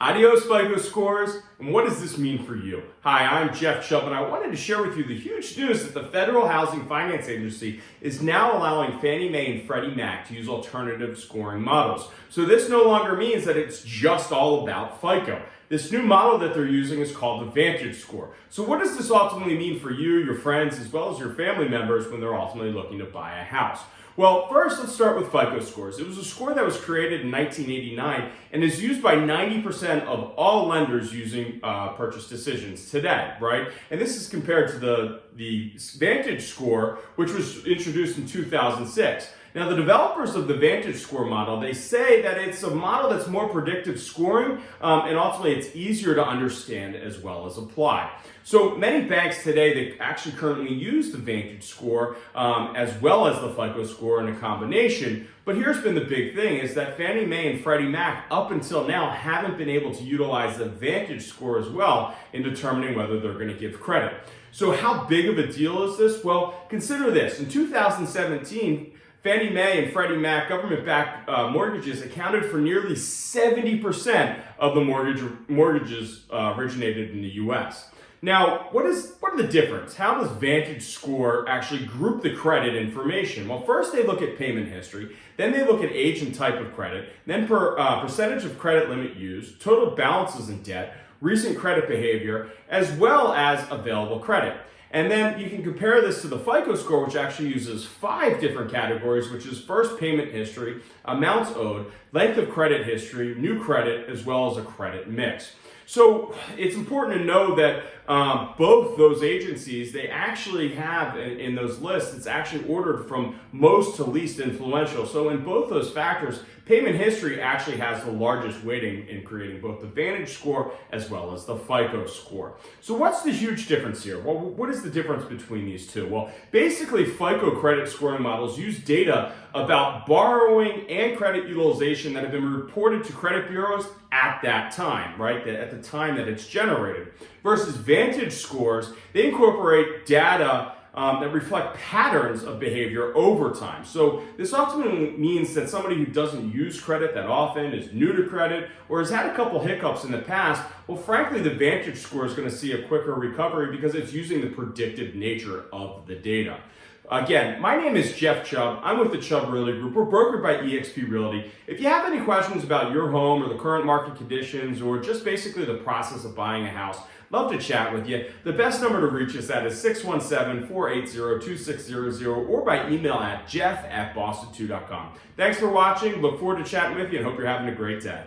Adios FICO scores, and what does this mean for you? Hi, I'm Jeff Chubb, and I wanted to share with you the huge news that the Federal Housing Finance Agency is now allowing Fannie Mae and Freddie Mac to use alternative scoring models. So this no longer means that it's just all about FICO. This new model that they're using is called the Vantage Score. So what does this ultimately mean for you, your friends, as well as your family members when they're ultimately looking to buy a house? Well, first let's start with FICO scores. It was a score that was created in 1989 and is used by 90% of all lenders using uh, purchase decisions today, right? And this is compared to the, the Vantage score, which was introduced in 2006. Now, the developers of the Vantage Score model, they say that it's a model that's more predictive scoring, um, and ultimately it's easier to understand as well as apply. So many banks today, that actually currently use the Vantage Score um, as well as the FICO score in a combination. But here's been the big thing is that Fannie Mae and Freddie Mac up until now haven't been able to utilize the Vantage Score as well in determining whether they're going to give credit. So how big of a deal is this? Well, consider this. In 2017, Fannie Mae and Freddie Mac government-backed uh, mortgages accounted for nearly 70% of the mortgage mortgages uh, originated in the U.S. Now, what is what are the difference? How does Vantage Score actually group the credit information? Well, first they look at payment history, then they look at age and type of credit, then per uh, percentage of credit limit used, total balances in debt, recent credit behavior, as well as available credit. And then you can compare this to the FICO score, which actually uses five different categories, which is first payment history, amounts owed, length of credit history, new credit, as well as a credit mix. So it's important to know that um, both those agencies, they actually have in, in, those lists, it's actually ordered from most to least influential. So in both those factors, payment history actually has the largest weighting in creating both the Vantage score as well as the FICO score. So what's the huge difference here? Well, what is the difference between these two? Well, basically FICO credit scoring models use data about borrowing and credit utilization that have been reported to credit bureaus at that time, right? At the time that it's generated. Versus Vantage scores, they incorporate data um, that reflect patterns of behavior over time. So this ultimately means that somebody who doesn't use credit that often, is new to credit, or has had a couple hiccups in the past, well, frankly, the Vantage score is going to see a quicker recovery because it's using the predictive nature of the data. Again, my name is Jeff Chubb. I'm with the Chubb Realty Group. We're brokered by eXp Realty. If you have any questions about your home or the current market conditions or just basically the process of buying a house, love to chat with you. The best number to reach us at is 617-480-2600 or by email at jeff at boston2.com. Thanks for watching. Look forward to chatting with you and hope you're having a great day.